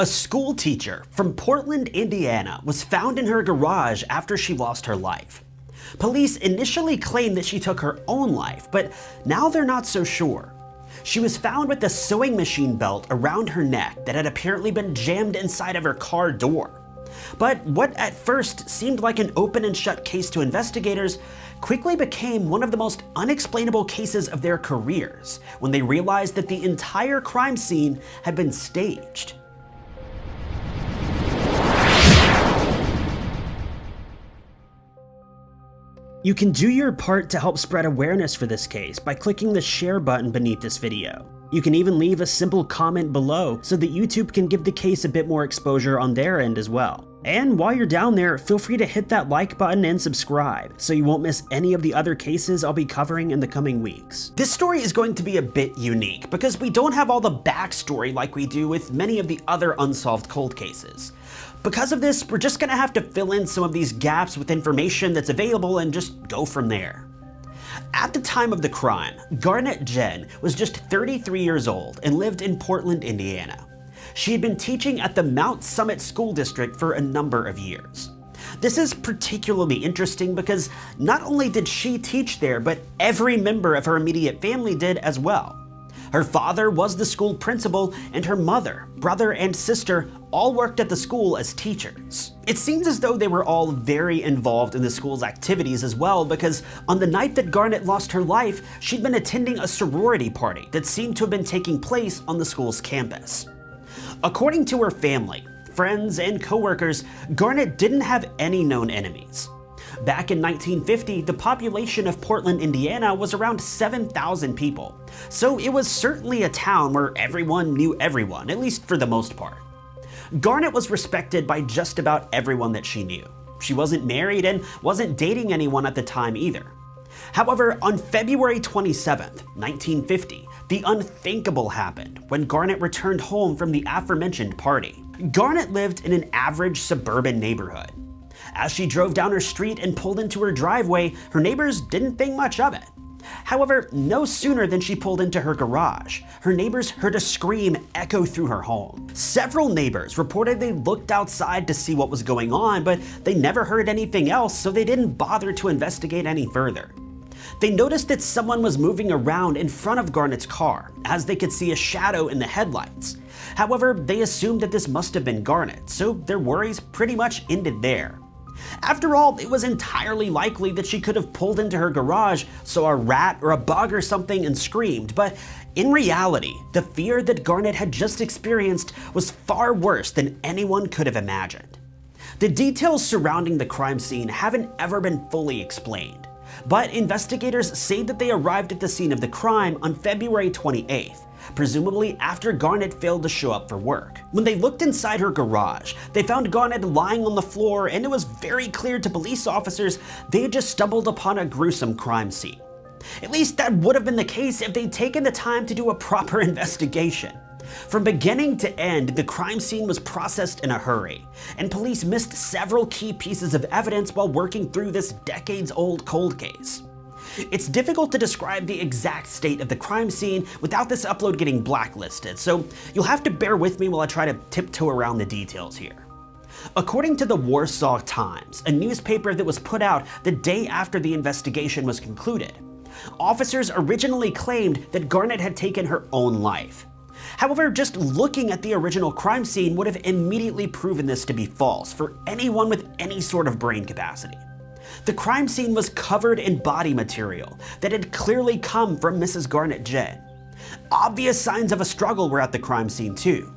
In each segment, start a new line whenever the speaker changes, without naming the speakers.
A school teacher from Portland, Indiana was found in her garage after she lost her life. Police initially claimed that she took her own life, but now they're not so sure. She was found with a sewing machine belt around her neck that had apparently been jammed inside of her car door. But what at first seemed like an open and shut case to investigators quickly became one of the most unexplainable cases of their careers when they realized that the entire crime scene had been staged. You can do your part to help spread awareness for this case by clicking the share button beneath this video. You can even leave a simple comment below so that YouTube can give the case a bit more exposure on their end as well. And while you're down there, feel free to hit that like button and subscribe so you won't miss any of the other cases I'll be covering in the coming weeks. This story is going to be a bit unique because we don't have all the backstory like we do with many of the other unsolved cold cases. Because of this, we're just gonna have to fill in some of these gaps with information that's available and just go from there. At the time of the crime, Garnett Jen was just 33 years old and lived in Portland, Indiana. She had been teaching at the Mount Summit School District for a number of years. This is particularly interesting because not only did she teach there, but every member of her immediate family did as well. Her father was the school principal, and her mother, brother, and sister all worked at the school as teachers. It seems as though they were all very involved in the school's activities as well because on the night that Garnett lost her life, she'd been attending a sorority party that seemed to have been taking place on the school's campus. According to her family, friends, and coworkers, Garnett didn't have any known enemies. Back in 1950, the population of Portland, Indiana was around 7,000 people, so it was certainly a town where everyone knew everyone, at least for the most part. Garnett was respected by just about everyone that she knew. She wasn't married and wasn't dating anyone at the time either. However, on February 27, 1950, the unthinkable happened when Garnett returned home from the aforementioned party. Garnett lived in an average suburban neighborhood. As she drove down her street and pulled into her driveway, her neighbors didn't think much of it. However, no sooner than she pulled into her garage, her neighbors heard a scream echo through her home. Several neighbors reported they looked outside to see what was going on, but they never heard anything else, so they didn't bother to investigate any further. They noticed that someone was moving around in front of Garnett's car, as they could see a shadow in the headlights. However, they assumed that this must have been Garnett, so their worries pretty much ended there. After all, it was entirely likely that she could have pulled into her garage, saw a rat or a bug or something and screamed, but in reality, the fear that Garnett had just experienced was far worse than anyone could have imagined. The details surrounding the crime scene haven't ever been fully explained, but investigators say that they arrived at the scene of the crime on February 28th, presumably after Garnett failed to show up for work. When they looked inside her garage, they found Garnett lying on the floor and it was very clear to police officers they had just stumbled upon a gruesome crime scene. At least that would have been the case if they'd taken the time to do a proper investigation. From beginning to end, the crime scene was processed in a hurry, and police missed several key pieces of evidence while working through this decades-old cold case. It's difficult to describe the exact state of the crime scene without this upload getting blacklisted, so you'll have to bear with me while I try to tiptoe around the details here. According to the Warsaw Times, a newspaper that was put out the day after the investigation was concluded, officers originally claimed that Garnett had taken her own life. However, just looking at the original crime scene would have immediately proven this to be false for anyone with any sort of brain capacity. The crime scene was covered in body material that had clearly come from Mrs. Garnett Jen. Obvious signs of a struggle were at the crime scene too.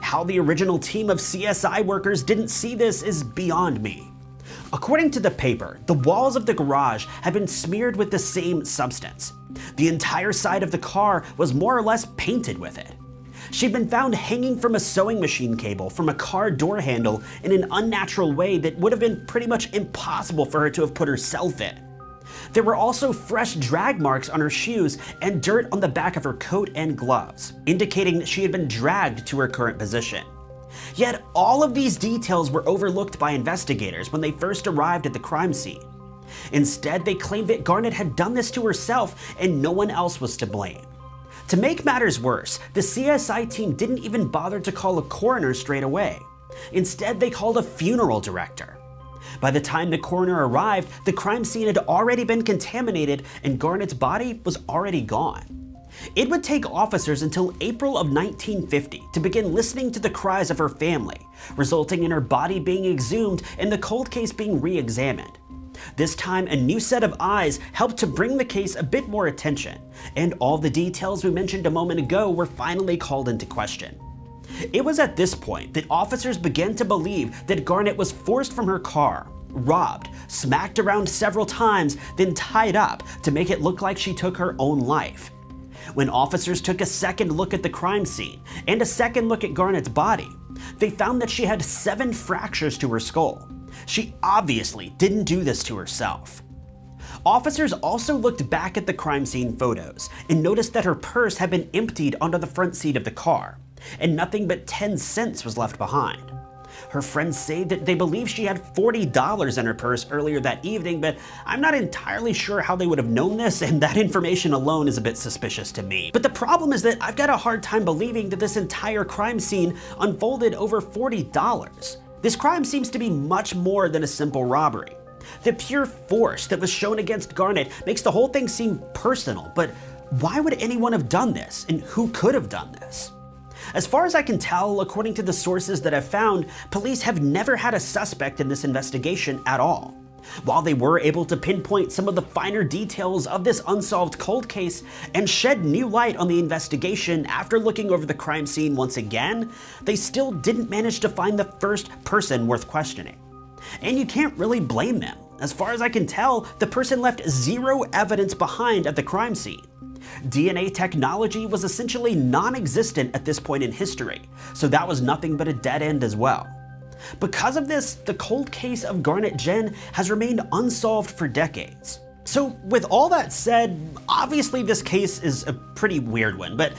How the original team of CSI workers didn't see this is beyond me. According to the paper, the walls of the garage had been smeared with the same substance. The entire side of the car was more or less painted with it. She'd been found hanging from a sewing machine cable from a car door handle in an unnatural way that would have been pretty much impossible for her to have put herself in. There were also fresh drag marks on her shoes and dirt on the back of her coat and gloves, indicating that she had been dragged to her current position. Yet all of these details were overlooked by investigators when they first arrived at the crime scene. Instead, they claimed that Garnett had done this to herself and no one else was to blame. To make matters worse, the CSI team didn't even bother to call a coroner straight away. Instead, they called a funeral director. By the time the coroner arrived, the crime scene had already been contaminated and Garnett's body was already gone. It would take officers until April of 1950 to begin listening to the cries of her family, resulting in her body being exhumed and the cold case being re-examined. This time, a new set of eyes helped to bring the case a bit more attention, and all the details we mentioned a moment ago were finally called into question. It was at this point that officers began to believe that Garnett was forced from her car, robbed, smacked around several times, then tied up to make it look like she took her own life. When officers took a second look at the crime scene and a second look at Garnett's body, they found that she had seven fractures to her skull. She obviously didn't do this to herself. Officers also looked back at the crime scene photos and noticed that her purse had been emptied onto the front seat of the car, and nothing but 10 cents was left behind. Her friends say that they believe she had $40 in her purse earlier that evening, but I'm not entirely sure how they would have known this, and that information alone is a bit suspicious to me. But the problem is that I've got a hard time believing that this entire crime scene unfolded over $40. This crime seems to be much more than a simple robbery. The pure force that was shown against Garnett makes the whole thing seem personal, but why would anyone have done this, and who could have done this? As far as I can tell, according to the sources that I've found, police have never had a suspect in this investigation at all. While they were able to pinpoint some of the finer details of this unsolved cold case and shed new light on the investigation after looking over the crime scene once again, they still didn't manage to find the first person worth questioning. And you can't really blame them. As far as I can tell, the person left zero evidence behind at the crime scene. DNA technology was essentially non-existent at this point in history, so that was nothing but a dead end as well. Because of this, the cold case of Garnet Jenn has remained unsolved for decades. So with all that said, obviously this case is a pretty weird one, but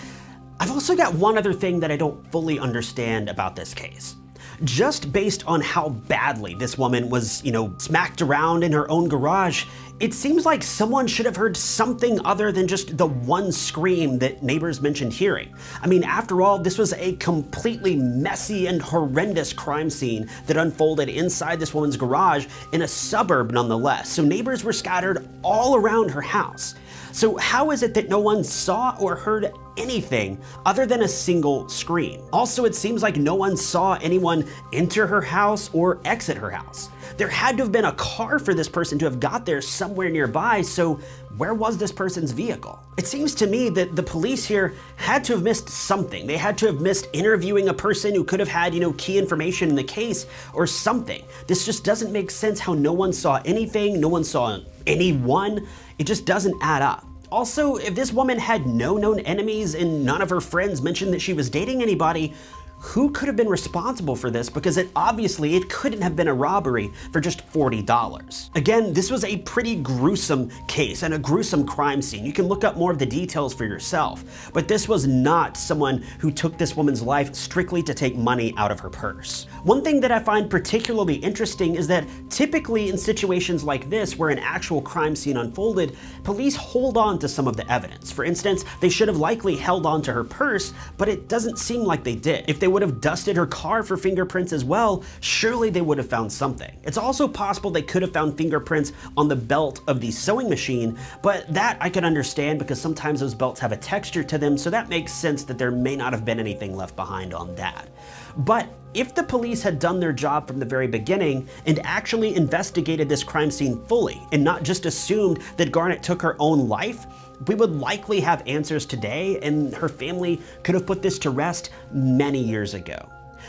I've also got one other thing that I don't fully understand about this case just based on how badly this woman was, you know, smacked around in her own garage, it seems like someone should have heard something other than just the one scream that neighbors mentioned hearing. I mean, after all, this was a completely messy and horrendous crime scene that unfolded inside this woman's garage in a suburb nonetheless, so neighbors were scattered all around her house. So how is it that no one saw or heard anything other than a single scream? Also, it seems like no one saw anyone enter her house or exit her house. There had to have been a car for this person to have got there somewhere nearby, so where was this person's vehicle? It seems to me that the police here had to have missed something. They had to have missed interviewing a person who could have had, you know, key information in the case or something. This just doesn't make sense how no one saw anything, no one saw anyone. It just doesn't add up. Also, if this woman had no known enemies and none of her friends mentioned that she was dating anybody, who could have been responsible for this because it obviously it couldn't have been a robbery for just $40. Again, this was a pretty gruesome case and a gruesome crime scene. You can look up more of the details for yourself, but this was not someone who took this woman's life strictly to take money out of her purse. One thing that I find particularly interesting is that typically in situations like this where an actual crime scene unfolded, police hold on to some of the evidence. For instance, they should have likely held on to her purse, but it doesn't seem like they did. If they would have dusted her car for fingerprints as well, surely they would have found something. It's also possible they could have found fingerprints on the belt of the sewing machine, but that I can understand because sometimes those belts have a texture to them, so that makes sense that there may not have been anything left behind on that. But if the police had done their job from the very beginning and actually investigated this crime scene fully and not just assumed that Garnett took her own life, we would likely have answers today and her family could have put this to rest many years ago.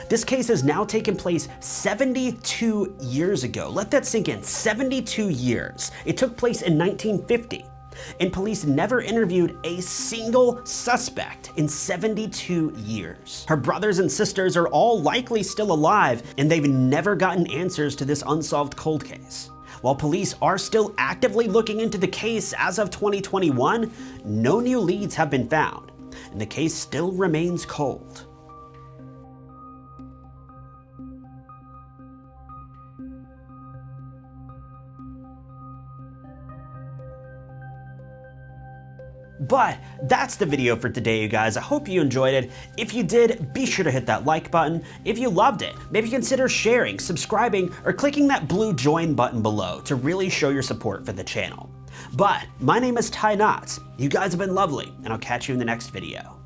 This case has now taken place 72 years ago. Let that sink in, 72 years. It took place in 1950 and police never interviewed a single suspect in 72 years. Her brothers and sisters are all likely still alive, and they've never gotten answers to this unsolved cold case. While police are still actively looking into the case as of 2021, no new leads have been found, and the case still remains cold. But that's the video for today, you guys. I hope you enjoyed it. If you did, be sure to hit that like button. If you loved it, maybe consider sharing, subscribing, or clicking that blue join button below to really show your support for the channel. But my name is Ty Knotts. You guys have been lovely, and I'll catch you in the next video.